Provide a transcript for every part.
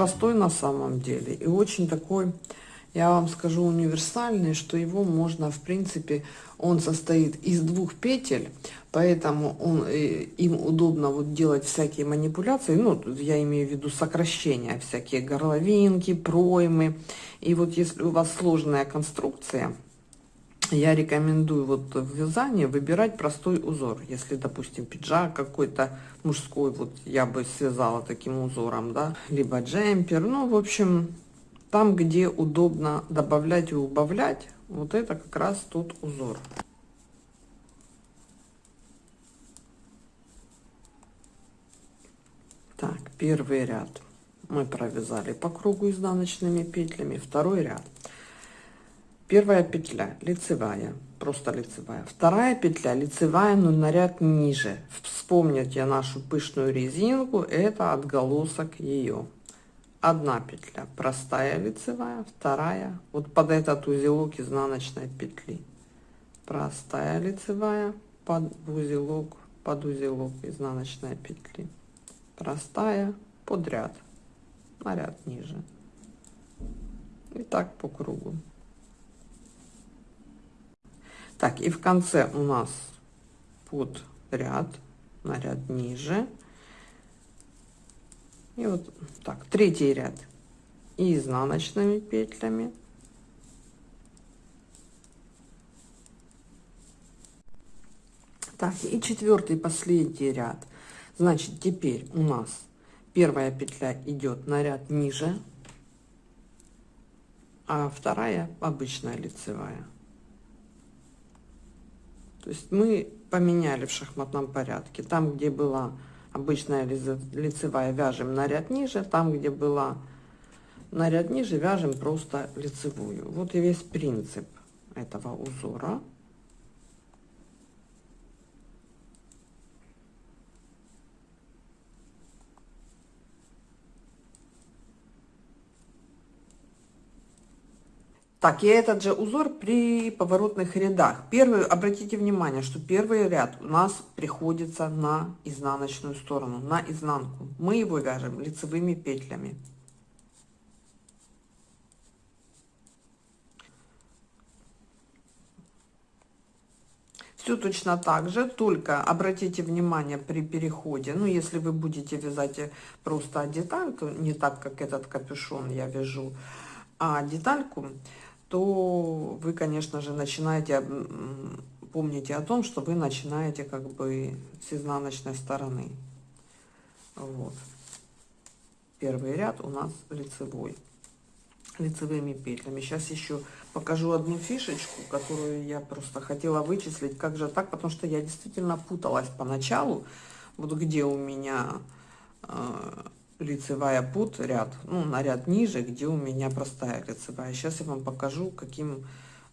простой на самом деле и очень такой, я вам скажу, универсальный, что его можно, в принципе, он состоит из двух петель, поэтому он, э, им удобно вот делать всякие манипуляции, ну, я имею в виду сокращения, всякие горловинки, проймы. И вот если у вас сложная конструкция, я рекомендую вот в вязании выбирать простой узор. Если, допустим, пиджак какой-то мужской, вот я бы связала таким узором, да, либо джемпер, ну, в общем, там, где удобно добавлять и убавлять, вот это как раз тот узор. Так, первый ряд мы провязали по кругу изнаночными петлями, второй ряд – Первая петля лицевая, просто лицевая. Вторая петля лицевая, но на ряд ниже. Вспомните нашу пышную резинку, это отголосок ее. Одна петля простая лицевая, вторая вот под этот узелок изнаночной петли. Простая лицевая под узелок, под узелок изнаночной петли. Простая под ряд, на ряд ниже. И так по кругу. Так, и в конце у нас под ряд, на ряд ниже. И вот так, третий ряд и изнаночными петлями. Так, и четвертый, последний ряд. Значит, теперь у нас первая петля идет на ряд ниже, а вторая обычная лицевая. То есть мы поменяли в шахматном порядке. Там, где была обычная лицевая, вяжем на ряд ниже. Там, где была на ряд ниже, вяжем просто лицевую. Вот и весь принцип этого узора. Так, и этот же узор при поворотных рядах. Первый, обратите внимание, что первый ряд у нас приходится на изнаночную сторону, на изнанку. Мы его вяжем лицевыми петлями. Все точно так же, только обратите внимание при переходе, ну, если вы будете вязать просто деталь, то не так, как этот капюшон я вяжу, а детальку, то вы, конечно же, начинаете, помните о том, что вы начинаете как бы с изнаночной стороны. Вот. Первый ряд у нас лицевой, лицевыми петлями. Сейчас еще покажу одну фишечку, которую я просто хотела вычислить. Как же так? Потому что я действительно путалась поначалу, вот где у меня... Лицевая под ряд, ну, на ряд ниже, где у меня простая лицевая. Сейчас я вам покажу, каким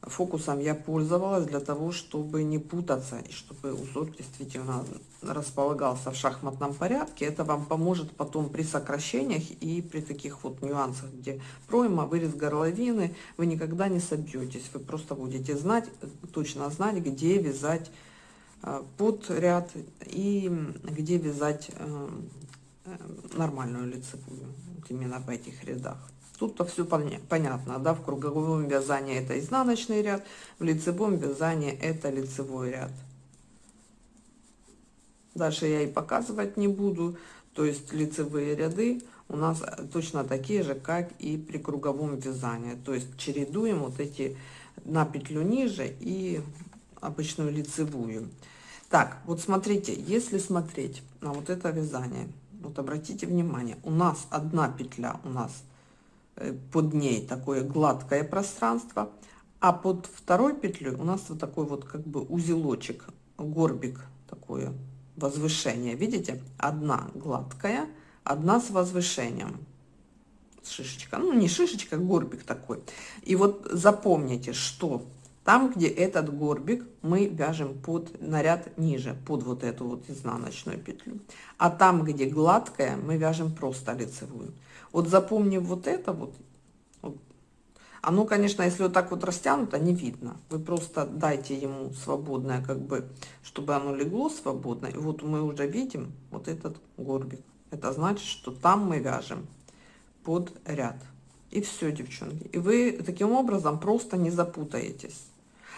фокусом я пользовалась для того, чтобы не путаться, и чтобы узор действительно располагался в шахматном порядке. Это вам поможет потом при сокращениях и при таких вот нюансах, где пройма, вырез горловины, вы никогда не собьетесь. Вы просто будете знать, точно знать, где вязать э, под ряд и где вязать Э, нормальную лицевую, вот именно в этих рядах. Тут-то все понятно, да, в круговом вязании это изнаночный ряд, в лицевом вязании это лицевой ряд. Дальше я и показывать не буду, то есть лицевые ряды у нас точно такие же, как и при круговом вязании. То есть чередуем вот эти на петлю ниже и обычную лицевую. Так, вот смотрите, если смотреть на вот это вязание, вот обратите внимание, у нас одна петля, у нас э, под ней такое гладкое пространство, а под второй петлей у нас вот такой вот как бы узелочек, горбик, такое возвышение. Видите? Одна гладкая, одна с возвышением. Шишечка. Ну, не шишечка, а горбик такой. И вот запомните, что там, где этот горбик, мы вяжем под наряд ниже, под вот эту вот изнаночную петлю. А там, где гладкая, мы вяжем просто лицевую. Вот запомнив вот это вот, вот оно, конечно, если вот так вот растянуто, не видно. Вы просто дайте ему свободное, как бы, чтобы оно легло свободно. И вот мы уже видим вот этот горбик. Это значит, что там мы вяжем под ряд. И все, девчонки. И вы таким образом просто не запутаетесь.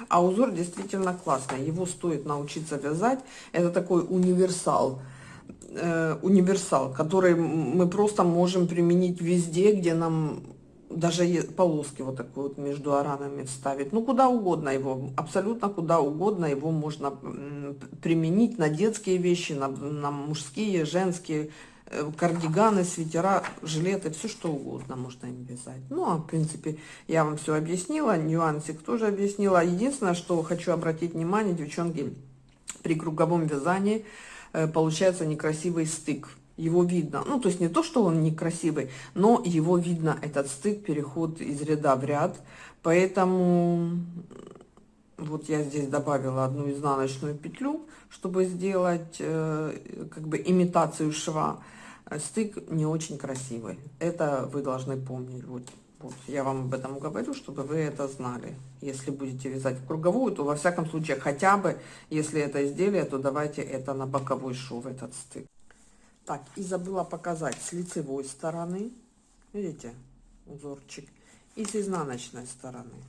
А узор действительно классный. Его стоит научиться вязать. Это такой универсал. Э, универсал, который мы просто можем применить везде, где нам даже полоски вот такой вот между аранами вставить. Ну, куда угодно его, абсолютно куда угодно его можно применить на детские вещи, на, на мужские, женские, кардиганы, свитера, жилеты, все что угодно можно им вязать. Ну, а в принципе, я вам все объяснила, нюансик тоже объяснила. Единственное, что хочу обратить внимание, девчонки, при круговом вязании э, получается некрасивый стык его видно. Ну, то есть не то, что он некрасивый, но его видно, этот стык, переход из ряда в ряд. Поэтому вот я здесь добавила одну изнаночную петлю, чтобы сделать э, как бы имитацию шва. Стык не очень красивый. Это вы должны помнить. Вот, вот я вам об этом говорю, чтобы вы это знали. Если будете вязать в круговую, то во всяком случае хотя бы, если это изделие, то давайте это на боковой шов, этот стык. Так, и забыла показать с лицевой стороны. Видите, узорчик. И с изнаночной стороны.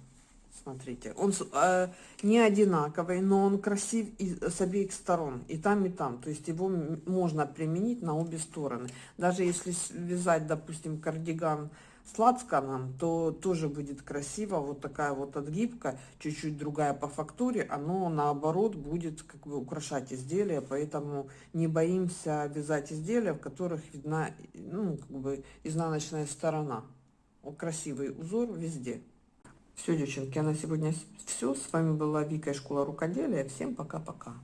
Смотрите, он э, не одинаковый, но он красив и, с обеих сторон. И там, и там. То есть его можно применить на обе стороны. Даже если вязать, допустим, кардиган с лацканом, то тоже будет красиво. Вот такая вот отгибка, чуть-чуть другая по фактуре, оно наоборот будет как бы украшать изделие, поэтому не боимся вязать изделия, в которых видна ну, как бы изнаночная сторона. Красивый узор везде. Все, девчонки, а на сегодня все. С вами была Вика из школа рукоделия. Всем пока-пока.